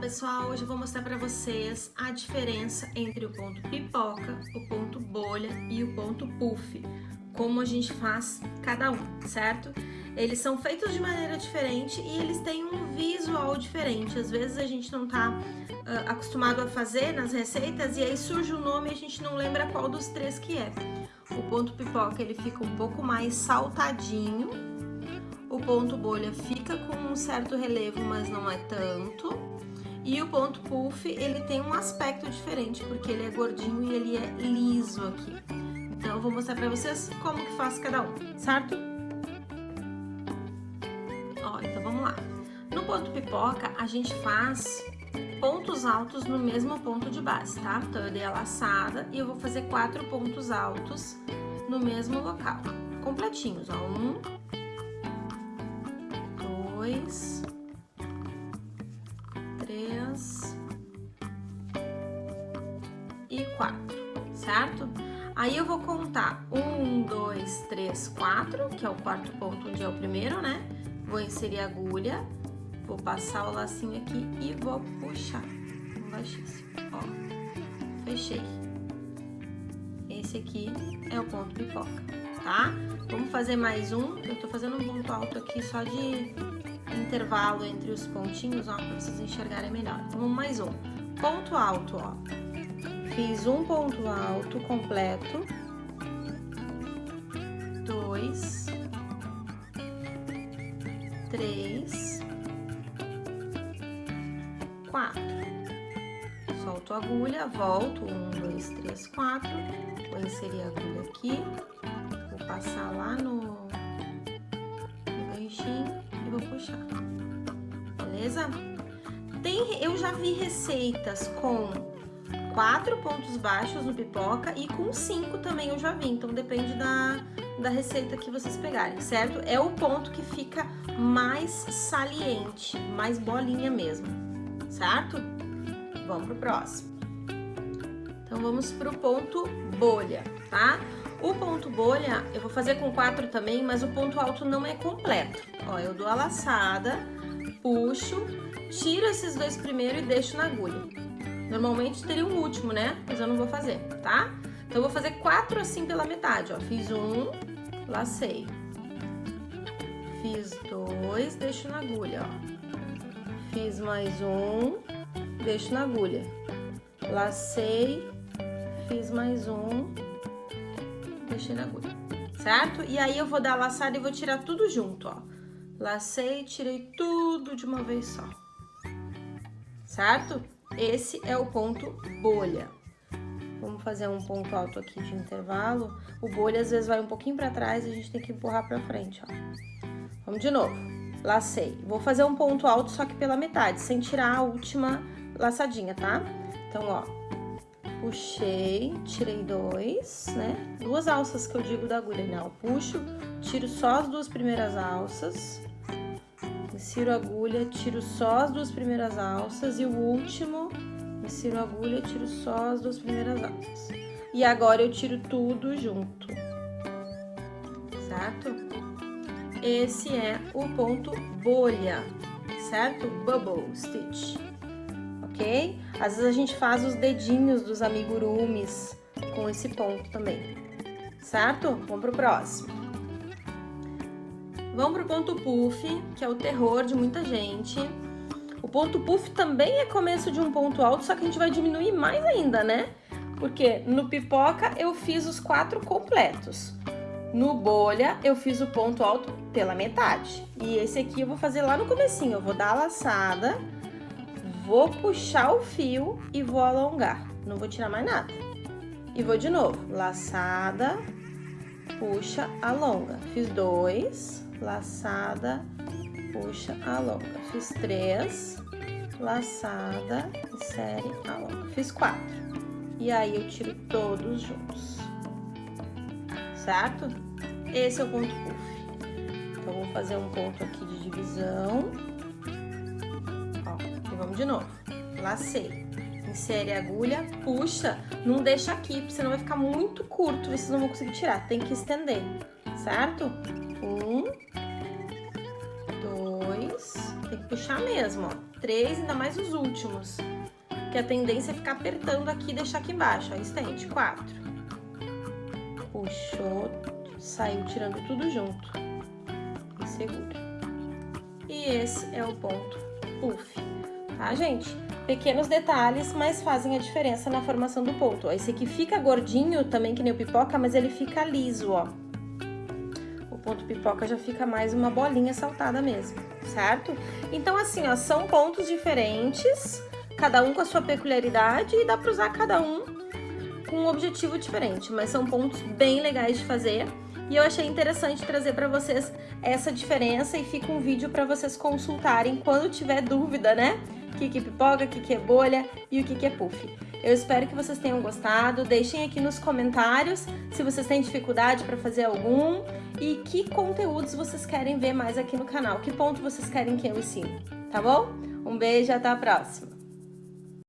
pessoal, hoje eu vou mostrar para vocês a diferença entre o ponto pipoca, o ponto bolha e o ponto puff, como a gente faz cada um, certo? Eles são feitos de maneira diferente e eles têm um visual diferente, às vezes a gente não tá uh, acostumado a fazer nas receitas e aí surge o nome e a gente não lembra qual dos três que é. O ponto pipoca ele fica um pouco mais saltadinho, o ponto bolha fica com um certo relevo, mas não é tanto. E o ponto puff, ele tem um aspecto diferente, porque ele é gordinho e ele é liso aqui. Então, eu vou mostrar pra vocês como que faz cada um, certo? Ó, então vamos lá. No ponto pipoca, a gente faz pontos altos no mesmo ponto de base, tá? Então, eu dei a laçada e eu vou fazer quatro pontos altos no mesmo local. Completinhos, ó. Um, dois, e quatro, certo? Aí eu vou contar um, dois, três, quatro, que é o quarto ponto, onde é o primeiro, né? Vou inserir a agulha, vou passar o lacinho aqui e vou puxar baixíssimo, ó. Fechei. Esse aqui é o ponto pipoca, tá? Vamos fazer mais um. Eu tô fazendo um ponto alto aqui só de intervalo entre os pontinhos, ó, pra vocês enxergarem melhor. Vamos mais um. Ponto alto, ó. Fiz um ponto alto completo. Dois. Três. Quatro. Solto a agulha, volto. Um, dois, três, quatro. Vou inserir a agulha aqui. Vou passar lá no, no ganchinho e vou puxar. Beleza? Tem, eu já vi receitas com quatro pontos baixos no pipoca e com cinco também eu já vi, então depende da, da receita que vocês pegarem, certo? É o ponto que fica mais saliente, mais bolinha mesmo, certo? Vamos pro próximo. Então vamos pro ponto bolha, tá? O ponto bolha, eu vou fazer com quatro também, mas o ponto alto não é completo. Ó, eu dou a laçada, puxo, tiro esses dois primeiro e deixo na agulha. Normalmente teria um último, né? Mas eu não vou fazer, tá? Então, eu vou fazer quatro assim pela metade, ó. Fiz um, lacei. Fiz dois, deixo na agulha, ó. Fiz mais um, deixo na agulha. Lacei, fiz mais um, deixei na agulha, certo? E aí eu vou dar a laçada e vou tirar tudo junto, ó. Lacei, tirei tudo de uma vez só, certo? Esse é o ponto bolha. Vamos fazer um ponto alto aqui de intervalo. O bolha às vezes vai um pouquinho pra trás e a gente tem que empurrar pra frente, ó. Vamos de novo. Lacei. Vou fazer um ponto alto só que pela metade, sem tirar a última laçadinha, tá? Então, ó, puxei, tirei dois, né? Duas alças que eu digo da agulha, né? Eu puxo, tiro só as duas primeiras alças, insiro agulha, tiro só as duas primeiras alças e o último, insiro agulha, tiro só as duas primeiras alças. E agora eu tiro tudo junto, certo? Esse é o ponto bolha, certo? Bubble stitch ok? Às vezes a gente faz os dedinhos dos amigurumis com esse ponto também, certo? Vamos pro próximo. Vamos pro ponto puff, que é o terror de muita gente. O ponto puff também é começo de um ponto alto, só que a gente vai diminuir mais ainda, né? Porque no pipoca eu fiz os quatro completos. No bolha eu fiz o ponto alto pela metade. E esse aqui eu vou fazer lá no comecinho. Eu vou dar a laçada Vou puxar o fio e vou alongar. Não vou tirar mais nada. E vou de novo. Laçada, puxa, alonga. Fiz dois, laçada, puxa, alonga. Fiz três, laçada, insere, alonga. Fiz quatro. E aí eu tiro todos juntos. Certo? Esse é o ponto puff. Então, vou fazer um ponto aqui de divisão vamos de novo. Lacei. Insere a agulha, puxa, não deixa aqui, senão vai ficar muito curto, vocês não vão conseguir tirar. Tem que estender, certo? Um, Tem que puxar mesmo, ó. Três, ainda mais os últimos. Que a tendência é ficar apertando aqui e deixar aqui embaixo, ó. Estende. Quatro. Puxou, saiu tirando tudo junto. E segura. E esse é o ponto puff, tá, gente? Pequenos detalhes, mas fazem a diferença na formação do ponto. Ó, esse aqui fica gordinho também, que nem o pipoca, mas ele fica liso, ó. O ponto pipoca já fica mais uma bolinha saltada mesmo, certo? Então, assim, ó, são pontos diferentes, cada um com a sua peculiaridade e dá pra usar cada um com um objetivo diferente, mas são pontos bem legais de fazer. E eu achei interessante trazer para vocês essa diferença e fica um vídeo para vocês consultarem quando tiver dúvida, né? O que, que é pipoca, o que, que é bolha e o que, que é puff. Eu espero que vocês tenham gostado. Deixem aqui nos comentários se vocês têm dificuldade para fazer algum e que conteúdos vocês querem ver mais aqui no canal. Que ponto vocês querem que eu ensine, tá bom? Um beijo e até a próxima!